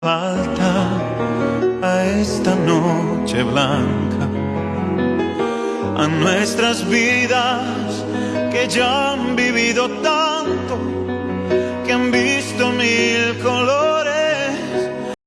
falta a esta noche blanca, a nuestras vidas que ya han vivido tanto, que han visto mil colores.